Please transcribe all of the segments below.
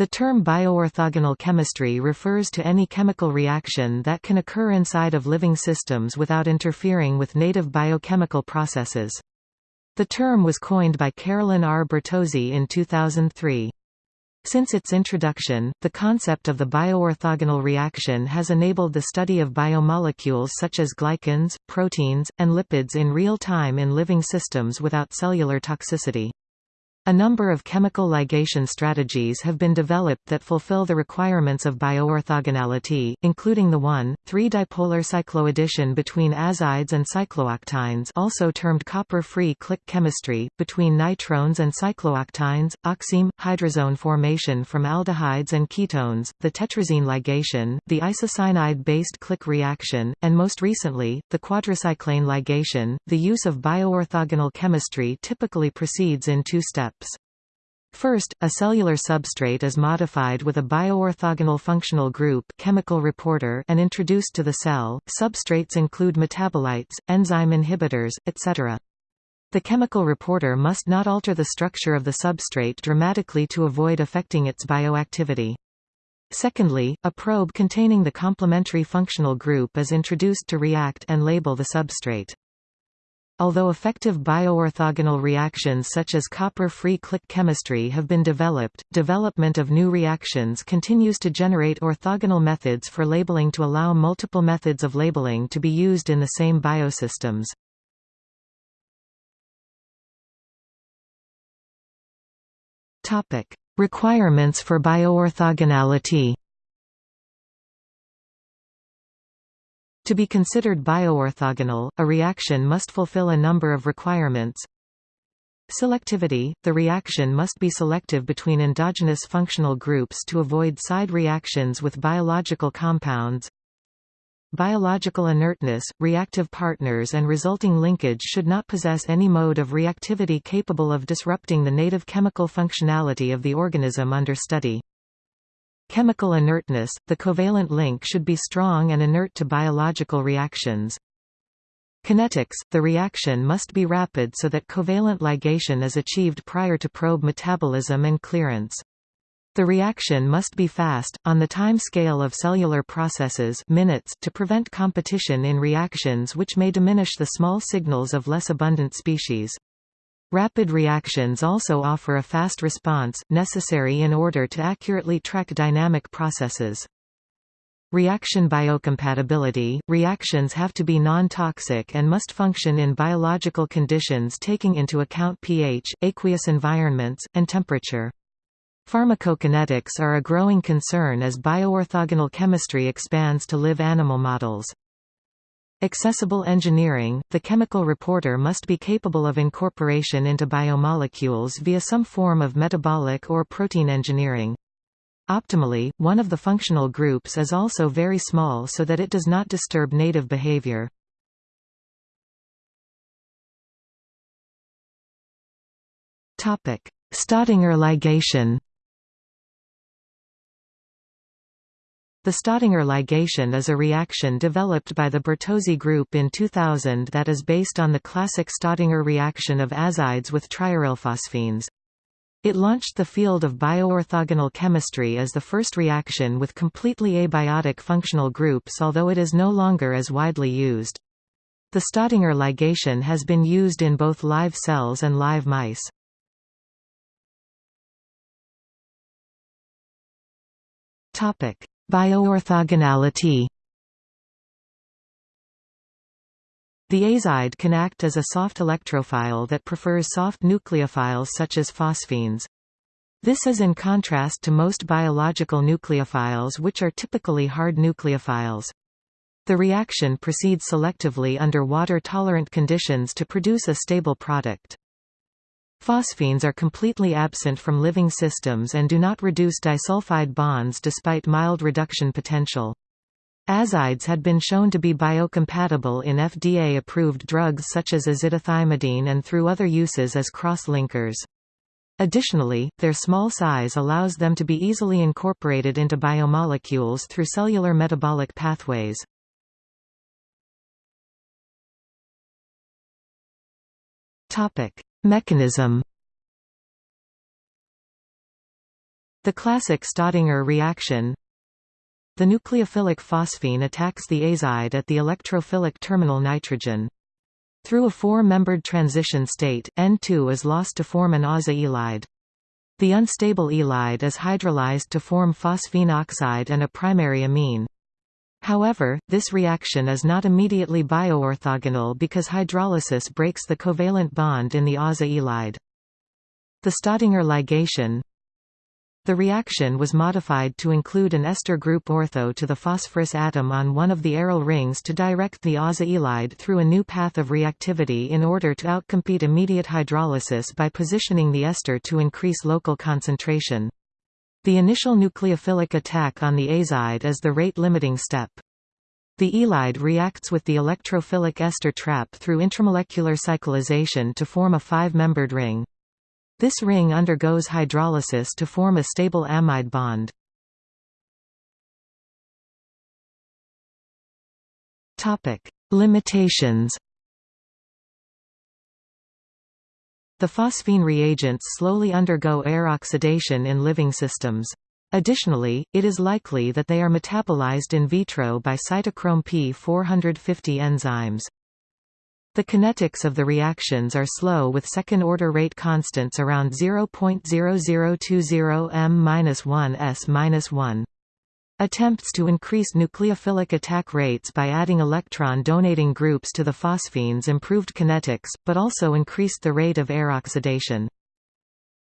The term bioorthogonal chemistry refers to any chemical reaction that can occur inside of living systems without interfering with native biochemical processes. The term was coined by Carolyn R. Bertozzi in 2003. Since its introduction, the concept of the bioorthogonal reaction has enabled the study of biomolecules such as glycans, proteins, and lipids in real time in living systems without cellular toxicity. A number of chemical ligation strategies have been developed that fulfill the requirements of bioorthogonality, including the 1,3-dipolar cycloaddition between azides and cyclooctynes also termed copper-free click chemistry, between nitrones and cyclooctynes, oxime, hydrazone formation from aldehydes and ketones, the tetrazine ligation, the isocyanide-based click reaction, and most recently, the quadricyclane ligation. The use of bioorthogonal chemistry typically proceeds in two steps. First, a cellular substrate is modified with a bioorthogonal functional group chemical reporter and introduced to the cell. Substrates include metabolites, enzyme inhibitors, etc. The chemical reporter must not alter the structure of the substrate dramatically to avoid affecting its bioactivity. Secondly, a probe containing the complementary functional group is introduced to react and label the substrate. Although effective bioorthogonal reactions such as copper-free click chemistry have been developed, development of new reactions continues to generate orthogonal methods for labeling to allow multiple methods of labeling to be used in the same biosystems. Requirements for bioorthogonality To be considered bioorthogonal, a reaction must fulfill a number of requirements. Selectivity – The reaction must be selective between endogenous functional groups to avoid side reactions with biological compounds. Biological inertness – Reactive partners and resulting linkage should not possess any mode of reactivity capable of disrupting the native chemical functionality of the organism under study. Chemical inertness – The covalent link should be strong and inert to biological reactions. Kinetics – The reaction must be rapid so that covalent ligation is achieved prior to probe metabolism and clearance. The reaction must be fast, on the time scale of cellular processes minutes to prevent competition in reactions which may diminish the small signals of less abundant species. Rapid reactions also offer a fast response, necessary in order to accurately track dynamic processes. Reaction biocompatibility – Reactions have to be non-toxic and must function in biological conditions taking into account pH, aqueous environments, and temperature. Pharmacokinetics are a growing concern as bioorthogonal chemistry expands to live animal models. Accessible engineering – The chemical reporter must be capable of incorporation into biomolecules via some form of metabolic or protein engineering. Optimally, one of the functional groups is also very small so that it does not disturb native behavior. Staudinger ligation The Staudinger ligation is a reaction developed by the Bertozzi group in 2000 that is based on the classic Staudinger reaction of azides with triarylphosphines. It launched the field of bioorthogonal chemistry as the first reaction with completely abiotic functional groups although it is no longer as widely used. The Staudinger ligation has been used in both live cells and live mice. Topic: Bioorthogonality The azide can act as a soft electrophile that prefers soft nucleophiles such as phosphines. This is in contrast to most biological nucleophiles which are typically hard nucleophiles. The reaction proceeds selectively under water-tolerant conditions to produce a stable product. Phosphines are completely absent from living systems and do not reduce disulfide bonds despite mild reduction potential. Azides had been shown to be biocompatible in FDA-approved drugs such as azithromycin and through other uses as cross-linkers. Additionally, their small size allows them to be easily incorporated into biomolecules through cellular metabolic pathways. Topic: Mechanism The classic Staudinger reaction The nucleophilic phosphine attacks the azide at the electrophilic terminal nitrogen. Through a four-membered transition state, N2 is lost to form an aza-ylide. The unstable ylide is hydrolyzed to form phosphine oxide and a primary amine. However, this reaction is not immediately bioorthogonal because hydrolysis breaks the covalent bond in the aza-ylide. The Staudinger ligation the reaction was modified to include an ester group ortho to the phosphorus atom on one of the aryl rings to direct the aza-ylide through a new path of reactivity in order to outcompete immediate hydrolysis by positioning the ester to increase local concentration. The initial nucleophilic attack on the azide is the rate-limiting step. The ylide reacts with the electrophilic ester trap through intramolecular cyclization to form a five-membered ring. This ring undergoes hydrolysis to form a stable amide bond. Limitations The phosphine reagents slowly undergo air oxidation in living systems. Additionally, it is likely that they are metabolized in vitro by cytochrome P450 enzymes. The kinetics of the reactions are slow with second-order rate constants around 0.0020 m-1 s-1. Attempts to increase nucleophilic attack rates by adding electron-donating groups to the phosphines improved kinetics, but also increased the rate of air oxidation.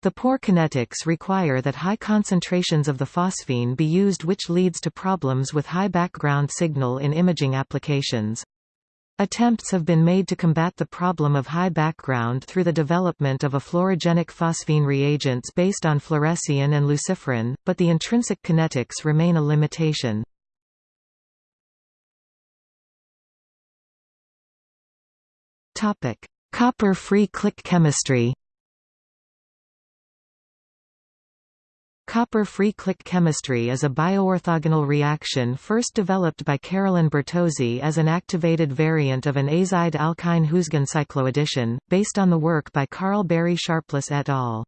The poor kinetics require that high concentrations of the phosphine be used which leads to problems with high background signal in imaging applications. Attempts have been made to combat the problem of high background through the development of a fluorogenic phosphine reagents based on fluorescein and luciferin, but the intrinsic kinetics remain a limitation. Copper-free click chemistry Copper-free click chemistry is a bioorthogonal reaction first developed by Carolyn Bertozzi as an activated variant of an azide alkyne Huisgen cycloaddition, based on the work by Karl Barry Sharpless et al.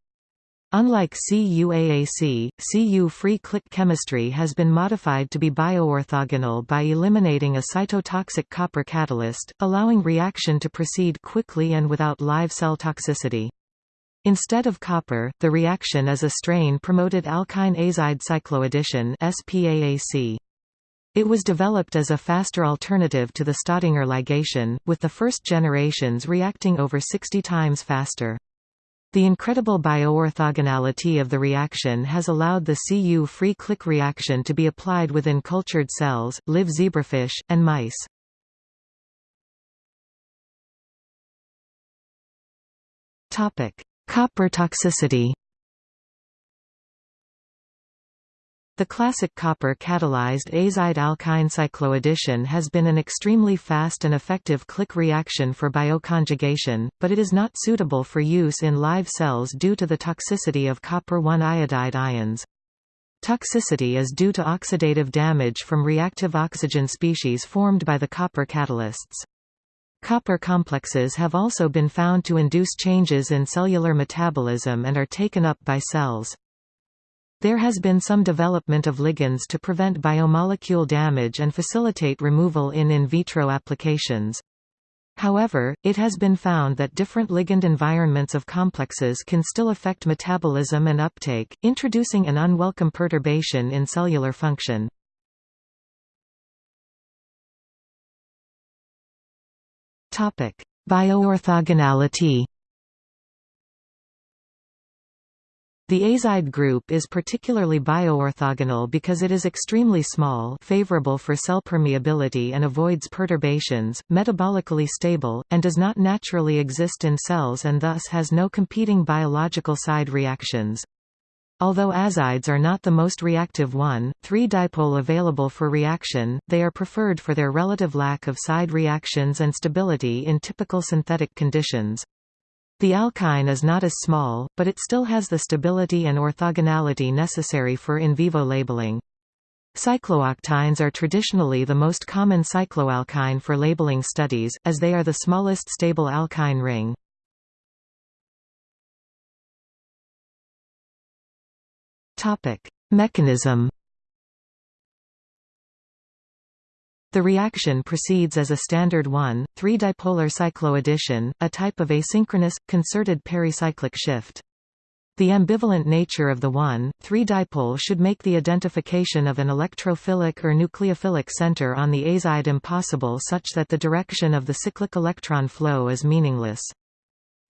Unlike CuAAC, Cu-free click chemistry has been modified to be bioorthogonal by eliminating a cytotoxic copper catalyst, allowing reaction to proceed quickly and without live cell toxicity. Instead of copper, the reaction is a strain-promoted alkyne azide cycloaddition SPAAC. It was developed as a faster alternative to the Staudinger ligation, with the first generations reacting over 60 times faster. The incredible bioorthogonality of the reaction has allowed the Cu-free click reaction to be applied within cultured cells, live zebrafish, and mice. Topic: Copper toxicity The classic copper-catalyzed azide-alkyne cycloaddition has been an extremely fast and effective click reaction for bioconjugation, but it is not suitable for use in live cells due to the toxicity of copper-1 iodide ions. Toxicity is due to oxidative damage from reactive oxygen species formed by the copper catalysts. Copper complexes have also been found to induce changes in cellular metabolism and are taken up by cells. There has been some development of ligands to prevent biomolecule damage and facilitate removal in in vitro applications. However, it has been found that different ligand environments of complexes can still affect metabolism and uptake, introducing an unwelcome perturbation in cellular function. Topic: Bioorthogonality. The azide group is particularly bioorthogonal because it is extremely small favorable for cell permeability and avoids perturbations, metabolically stable, and does not naturally exist in cells and thus has no competing biological side reactions. Although azides are not the most reactive one, 3-dipole available for reaction, they are preferred for their relative lack of side reactions and stability in typical synthetic conditions. The alkyne is not as small, but it still has the stability and orthogonality necessary for in vivo labeling. Cyclooctynes are traditionally the most common cycloalkyne for labeling studies, as they are the smallest stable alkyne ring. Topic: Mechanism. The reaction proceeds as a standard 1,3-dipolar cycloaddition, a type of asynchronous, concerted pericyclic shift. The ambivalent nature of the 1,3-dipole should make the identification of an electrophilic or nucleophilic center on the azide impossible such that the direction of the cyclic electron flow is meaningless.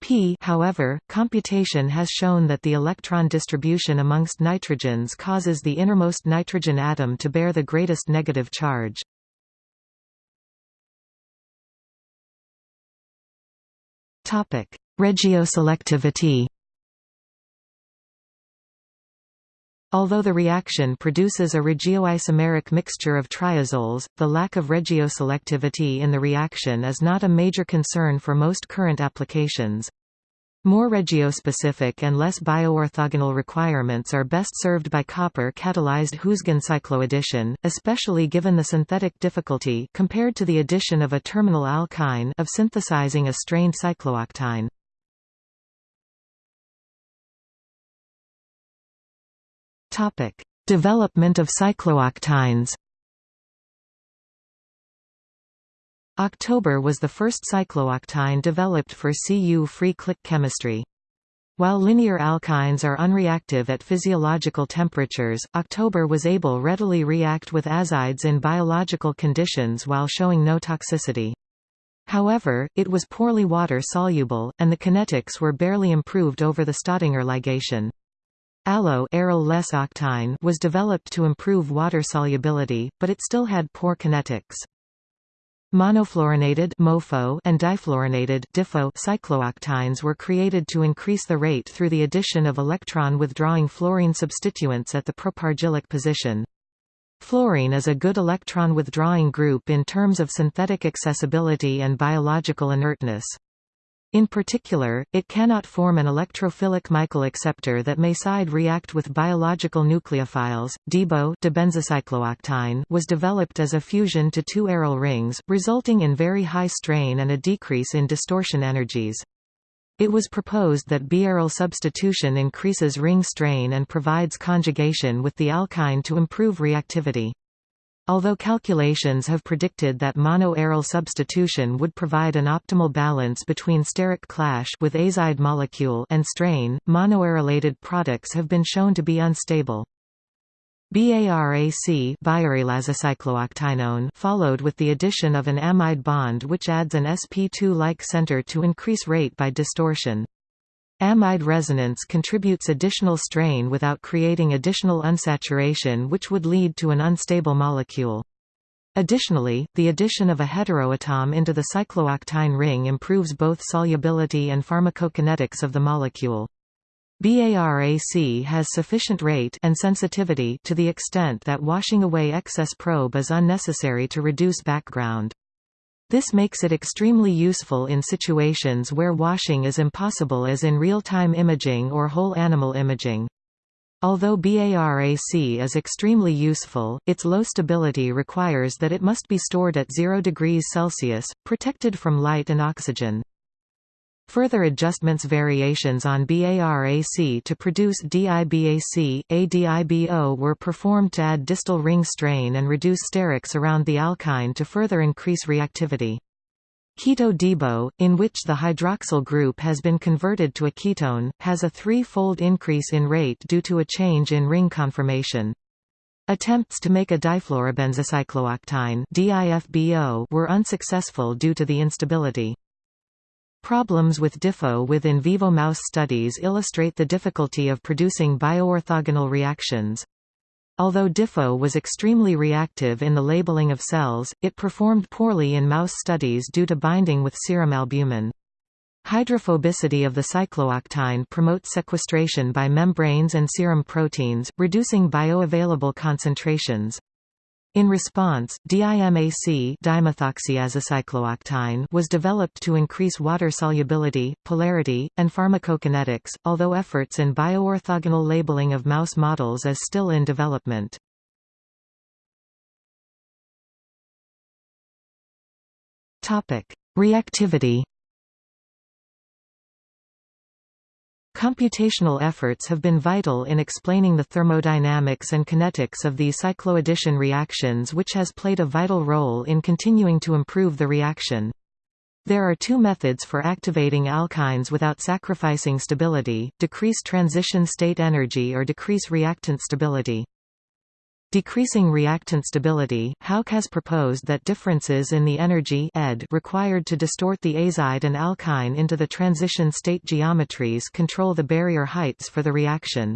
P however, computation has shown that the electron distribution amongst nitrogens causes the innermost nitrogen atom to bear the greatest negative charge. Regioselectivity Although the reaction produces a regioisomeric mixture of triazoles, the lack of regioselectivity in the reaction is not a major concern for most current applications. More regiospecific and less bioorthogonal requirements are best served by copper-catalyzed Huisgen cycloaddition, especially given the synthetic difficulty compared to the addition of a terminal alkyne of synthesizing a strained cyclooctyne. Topic: Development of cyclooctynes. October was the first cyclooctyne developed for Cu-free click chemistry. While linear alkynes are unreactive at physiological temperatures, October was able readily react with azides in biological conditions while showing no toxicity. However, it was poorly water-soluble, and the kinetics were barely improved over the Staudinger ligation. Less octine was developed to improve water solubility, but it still had poor kinetics. Monofluorinated MOFO and difluorinated DIFO cyclooctynes were created to increase the rate through the addition of electron-withdrawing fluorine substituents at the propargylic position. Fluorine is a good electron-withdrawing group in terms of synthetic accessibility and biological inertness. In particular, it cannot form an electrophilic Michael acceptor that may side-react with biological nucleophiles. DIBO was developed as a fusion to two aryl rings, resulting in very high strain and a decrease in distortion energies. It was proposed that B-aryl substitution increases ring strain and provides conjugation with the alkyne to improve reactivity. Although calculations have predicted that mono-aryl substitution would provide an optimal balance between steric clash with azide molecule and strain, monoarylated products have been shown to be unstable. BARAC followed with the addition of an amide bond which adds an sp2-like center to increase rate by distortion. Amide resonance contributes additional strain without creating additional unsaturation which would lead to an unstable molecule. Additionally, the addition of a heteroatom into the cyclooctyne ring improves both solubility and pharmacokinetics of the molecule. BARAC has sufficient rate and sensitivity to the extent that washing away excess probe is unnecessary to reduce background. This makes it extremely useful in situations where washing is impossible as in real-time imaging or whole animal imaging. Although BARAC is extremely useful, its low stability requires that it must be stored at 0 degrees Celsius, protected from light and oxygen. Further adjustments variations on BARAC to produce DIBAC, ADIBO were performed to add distal ring strain and reduce sterics around the alkyne to further increase reactivity. Keto-DIBO, in which the hydroxyl group has been converted to a ketone, has a three-fold increase in rate due to a change in ring conformation. Attempts to make a difluorobenzocyclooctyne were unsuccessful due to the instability. Problems with DIFO with in vivo mouse studies illustrate the difficulty of producing bioorthogonal reactions. Although DIFO was extremely reactive in the labeling of cells, it performed poorly in mouse studies due to binding with serum albumin. Hydrophobicity of the cyclooctyne promotes sequestration by membranes and serum proteins, reducing bioavailable concentrations. In response, DIMAC was developed to increase water solubility, polarity, and pharmacokinetics, although efforts in bioorthogonal labeling of mouse models is still in development. Reactivity Computational efforts have been vital in explaining the thermodynamics and kinetics of these cycloaddition reactions which has played a vital role in continuing to improve the reaction. There are two methods for activating alkynes without sacrificing stability, decrease transition state energy or decrease reactant stability. Decreasing reactant stability, Houk has proposed that differences in the energy ed required to distort the azide and alkyne into the transition state geometries control the barrier heights for the reaction.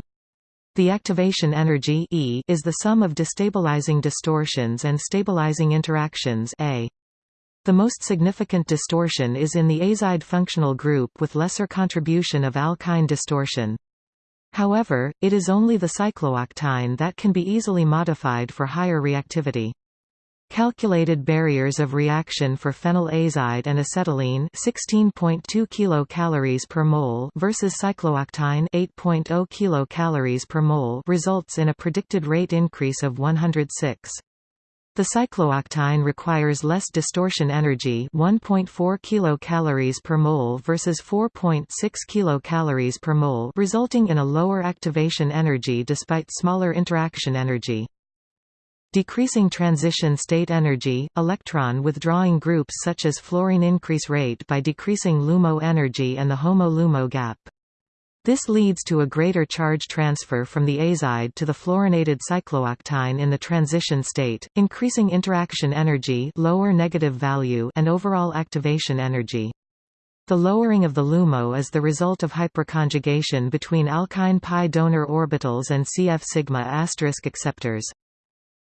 The activation energy e is the sum of destabilizing distortions and stabilizing interactions a. The most significant distortion is in the azide functional group with lesser contribution of alkyne distortion. However, it is only the cyclooctyne that can be easily modified for higher reactivity. Calculated barriers of reaction for phenyl azide and acetylene 16.2 kilocalories per mole versus cyclooctyne 8.0 kilocalories per mole results in a predicted rate increase of 106. The cyclooctyne requires less distortion energy 1.4 kilocalories per mole versus 4.6 kilocalories per mole resulting in a lower activation energy despite smaller interaction energy. Decreasing transition state energy, electron withdrawing groups such as fluorine increase rate by decreasing LUMO energy and the HOMO-LUMO gap. This leads to a greater charge transfer from the azide to the fluorinated cyclooctyne in the transition state, increasing interaction energy lower negative value and overall activation energy. The lowering of the LUMO is the result of hyperconjugation between alkyne pi donor orbitals and CF sigma asterisk acceptors.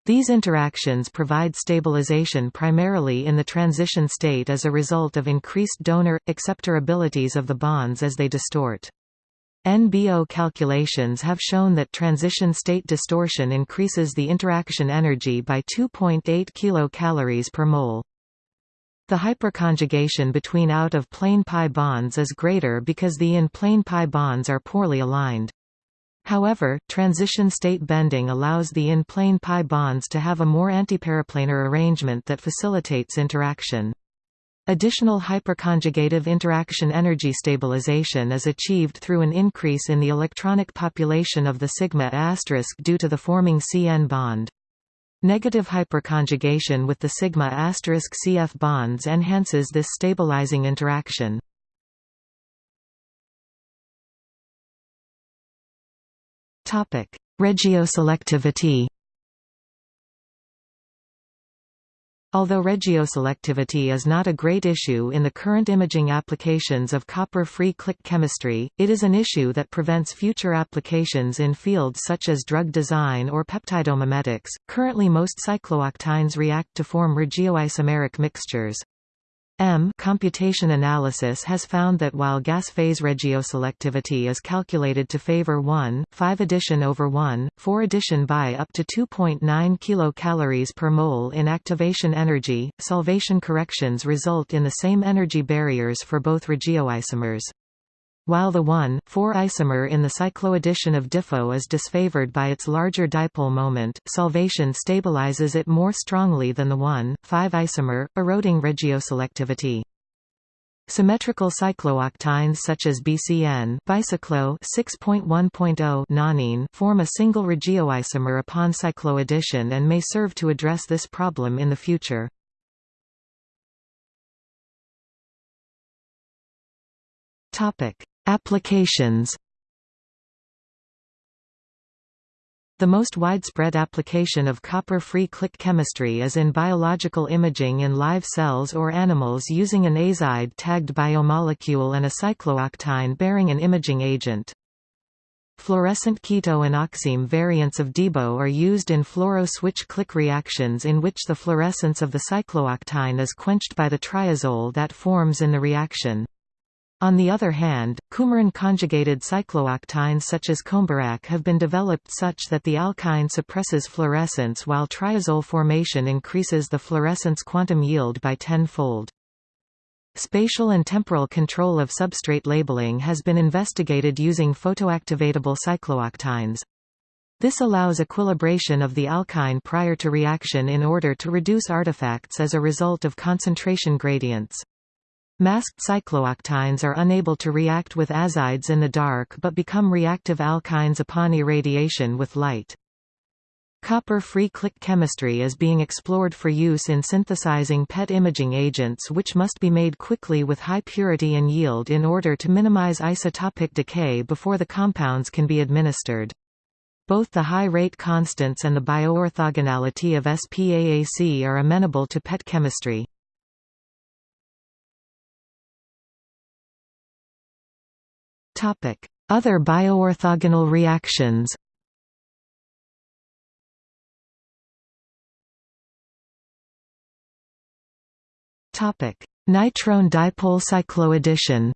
These interactions provide stabilization primarily in the transition state as a result of increased donor-acceptor abilities of the bonds as they distort. NBO calculations have shown that transition state distortion increases the interaction energy by 2.8 kilocalories per mole. The hyperconjugation between out-of-plane pi bonds is greater because the in-plane pi bonds are poorly aligned. However, transition state bending allows the in-plane pi bonds to have a more antiperiplanar arrangement that facilitates interaction. Additional hyperconjugative interaction energy stabilization is achieved through an increase in the electronic population of the sigma asterisk due to the forming CN bond. Negative hyperconjugation with the sigma asterisk CF bonds enhances this stabilizing interaction. Topic: Regioselectivity Although regioselectivity is not a great issue in the current imaging applications of copper-free click chemistry, it is an issue that prevents future applications in fields such as drug design or peptidomimetics. Currently most cyclooctynes react to form regioisomeric mixtures. M computation analysis has found that while gas phase regioselectivity is calculated to favor 1, 5 addition over 1, 4 addition by up to 2.9 kilocalories per mole in activation energy, solvation corrections result in the same energy barriers for both regioisomers. While the 1,4 isomer in the cycloaddition of DIFO is disfavored by its larger dipole moment, solvation stabilizes it more strongly than the 1,5 isomer, eroding regioselectivity. Symmetrical cyclooctynes such as BCN bicyclo 6.1.0 nonene form a single regioisomer upon cycloaddition and may serve to address this problem in the future. Topic: Applications The most widespread application of copper-free click chemistry is in biological imaging in live cells or animals using an azide-tagged biomolecule and a cyclooctyne bearing an imaging agent. Fluorescent keto and oxime variants of DIBO are used in fluoro-switch click reactions in which the fluorescence of the cyclooctyne is quenched by the triazole that forms in the reaction. On the other hand, coumarin-conjugated cyclooctynes such as coumBARAC have been developed such that the alkyne suppresses fluorescence while triazole formation increases the fluorescence quantum yield by tenfold. Spatial and temporal control of substrate labeling has been investigated using photoactivatable cyclooctynes. This allows equilibration of the alkyne prior to reaction in order to reduce artifacts as a result of concentration gradients. Masked cyclooctynes are unable to react with azides in the dark but become reactive alkynes upon irradiation with light. Copper-free click chemistry is being explored for use in synthesizing PET imaging agents which must be made quickly with high purity and yield in order to minimize isotopic decay before the compounds can be administered. Both the high rate constants and the bioorthogonality of SPAAC are amenable to PET chemistry. Other bioorthogonal reactions Topic: Nitrone dipole cycloaddition.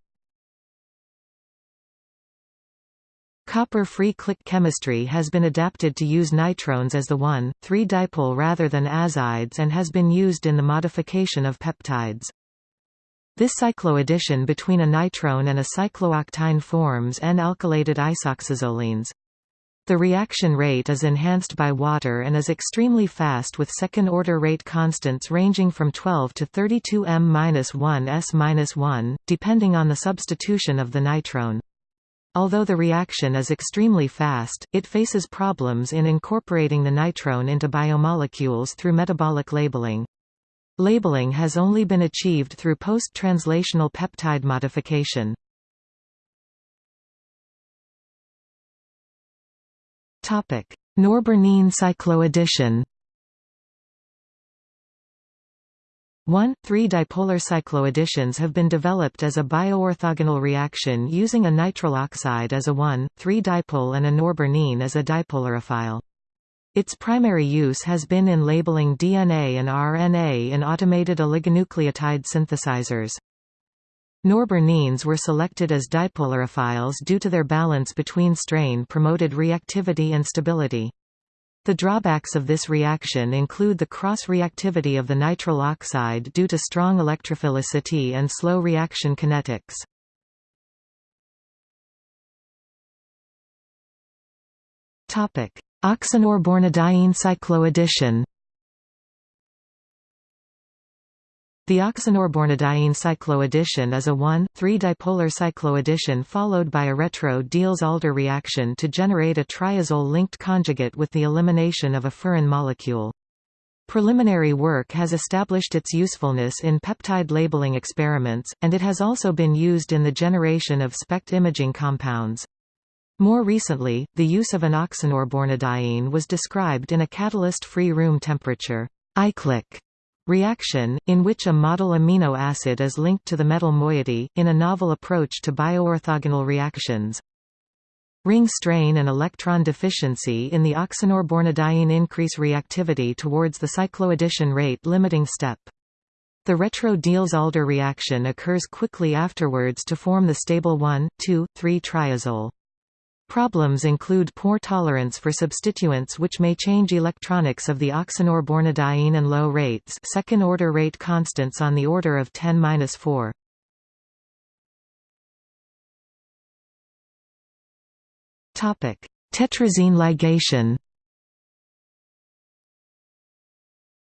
Copper-free click chemistry has been adapted to use nitrones as the 1,3-dipole rather than azides and has been used in the modification of peptides. This cycloaddition between a nitrone and a cyclooctyne forms N-alkylated isoxazolines. The reaction rate is enhanced by water and is extremely fast with second-order rate constants ranging from 12 to 32 m-1 s-1, depending on the substitution of the nitrone. Although the reaction is extremely fast, it faces problems in incorporating the nitrone into biomolecules through metabolic labeling. Labeling has only been achieved through post-translational peptide modification. Norbornene cycloaddition 1,3-dipolar cycloadditions have been developed as a bioorthogonal reaction using a nitrile oxide as a 1,3-dipole and a norbornene as a dipolarophile. Its primary use has been in labeling DNA and RNA in automated oligonucleotide synthesizers. Norbornenes were selected as dipolarophiles due to their balance between strain-promoted reactivity and stability. The drawbacks of this reaction include the cross-reactivity of the nitrile oxide due to strong electrophilicity and slow reaction kinetics. Oxanorbornadiene cycloaddition The oxanorbornadiene cycloaddition is a 1,3-dipolar cycloaddition followed by a retro-Diels-Alder reaction to generate a triazole-linked conjugate with the elimination of a furan molecule. Preliminary work has established its usefulness in peptide labeling experiments, and it has also been used in the generation of SPECT imaging compounds. More recently, the use of an oxanorbornadiene was described in a catalyst-free room temperature iClick reaction, in which a model amino acid is linked to the metal moiety, in a novel approach to bioorthogonal reactions. Ring strain and electron deficiency in the oxanorbornadiene increase reactivity towards the cycloaddition rate limiting step. The retro-Diels-Alder reaction occurs quickly afterwards to form the stable 1,2,3-triazole. Problems include poor tolerance for substituents which may change electronics of the oxanorbornadiene and low rates second-order rate constants on the order of 10-4. Tetrazine ligation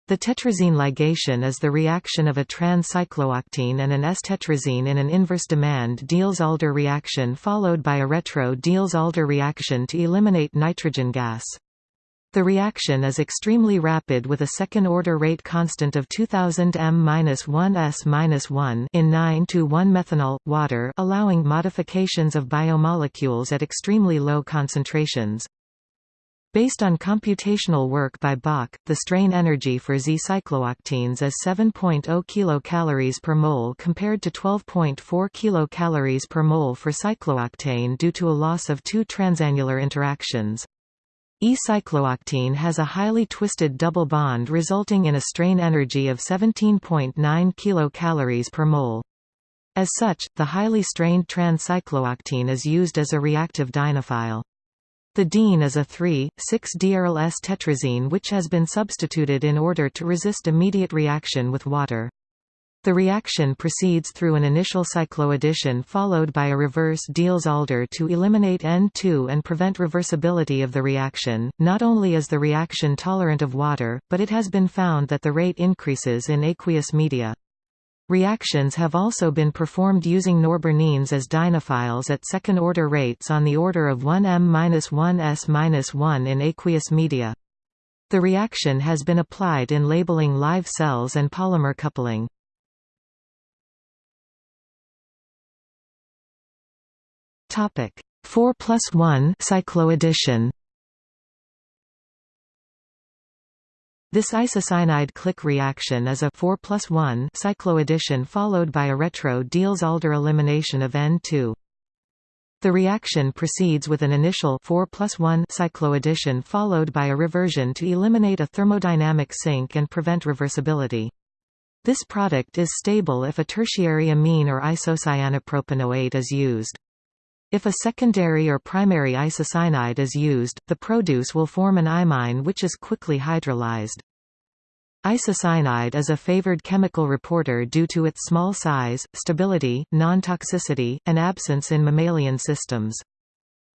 The tetrazine ligation is the reaction of a trans-cyclooctene and an S-tetrazine in an inverse demand Diels-Alder reaction followed by a retro-Diels-Alder reaction to eliminate nitrogen gas. The reaction is extremely rapid with a second-order rate constant of 2000 m-1 s-1 in 9 to 1 methanol water, allowing modifications of biomolecules at extremely low concentrations. Based on computational work by Bach, the strain energy for Z-cyclooctenes is 7.0 kcal per mole compared to 12.4 kcal per mole for cyclooctane due to a loss of two transannular interactions. E-cyclooctene has a highly twisted double bond resulting in a strain energy of 17.9 kcal per mole. As such, the highly strained trans-cyclooctene is used as a reactive dienophile. The diene is a 3,6-diaryl S-tetrazine which has been substituted in order to resist immediate reaction with water. The reaction proceeds through an initial cycloaddition followed by a reverse Diels-Alder to eliminate N2 and prevent reversibility of the reaction. Not only is the reaction tolerant of water, but it has been found that the rate increases in aqueous media. Reactions have also been performed using norbornenes as dienophiles at second-order rates on the order of 1m-1s-1 in aqueous media. The reaction has been applied in labeling live cells and polymer coupling. Topic 4 plus 1 cycloaddition This isocyanide click reaction is a 4 plus 1 cycloaddition followed by a retro-Diels-Alder elimination of N2. The reaction proceeds with an initial 4 plus 1 cycloaddition followed by a reversion to eliminate a thermodynamic sink and prevent reversibility. This product is stable if a tertiary amine or isocyanopropanate is used. If a secondary or primary isocyanide is used, the produce will form an imine which is quickly hydrolyzed. Isocyanide is a favored chemical reporter due to its small size, stability, non-toxicity, and absence in mammalian systems.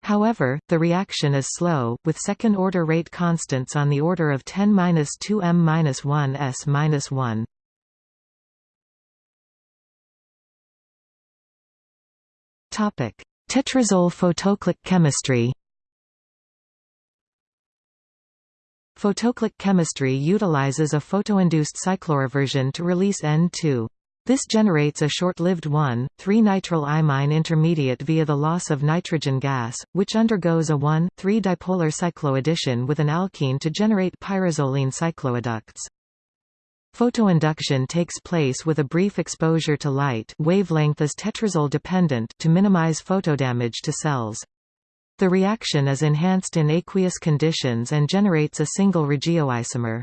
However, the reaction is slow, with second-order rate constants on the order of 10-2 m-1 s-1. Topic: Tetrazole photoclick chemistry Photoclick chemistry utilizes a photoinduced cycloreversion to release N2. This generates a short-lived 1,3-nitrile imine intermediate via the loss of nitrogen gas, which undergoes a 1,3-dipolar cycloaddition with an alkene to generate pyrazoline cycloadducts. Photoinduction takes place with a brief exposure to light wavelength is tetrazole dependent to minimize photodamage to cells. The reaction is enhanced in aqueous conditions and generates a single regioisomer.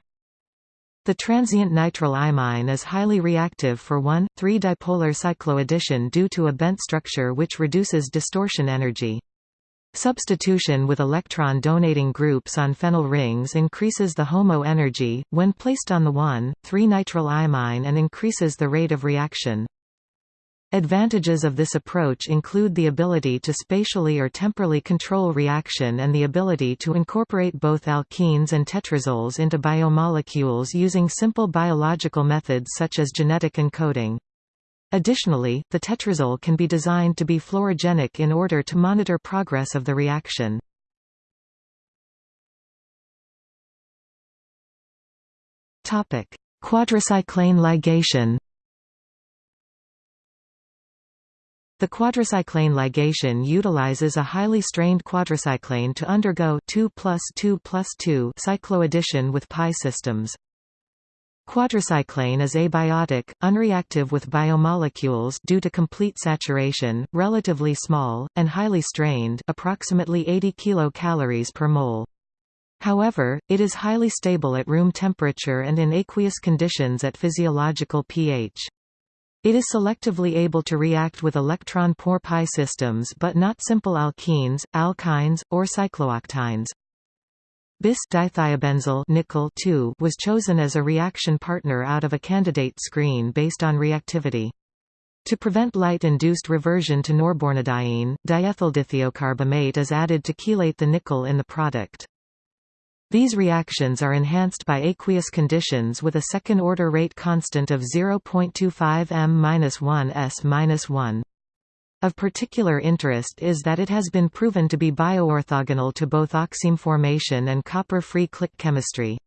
The transient nitrile imine is highly reactive for 1,3-dipolar cycloaddition due to a bent structure which reduces distortion energy. Substitution with electron-donating groups on phenyl rings increases the HOMO energy, when placed on the 1,3-nitrile imine and increases the rate of reaction. Advantages of this approach include the ability to spatially or temporally control reaction and the ability to incorporate both alkenes and tetrazoles into biomolecules using simple biological methods such as genetic encoding. Additionally, the tetrazole can be designed to be fluorogenic in order to monitor progress of the reaction. Quadricyclane ligation The quadricyclane ligation utilizes a highly strained quadricyclane to undergo 2 plus 2 plus 2 cycloaddition with pi systems. Quadricyclane is abiotic, unreactive with biomolecules due to complete saturation, relatively small, and highly strained approximately 80 kilocalories per mole. However, it is highly stable at room temperature and in aqueous conditions at physiological pH. It is selectively able to react with electron-poor pi systems but not simple alkenes, alkynes, or cyclooctynes. Bis dithiabenzyl nickel was chosen as a reaction partner out of a candidate screen based on reactivity. To prevent light-induced reversion to norbornadiene, diethyldithiocarbamate is added to chelate the nickel in the product. These reactions are enhanced by aqueous conditions with a second-order rate constant of 0.25 m-1 s-1. Of particular interest is that it has been proven to be bioorthogonal to both oxime formation and copper-free click chemistry.